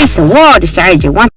against the wall decided you want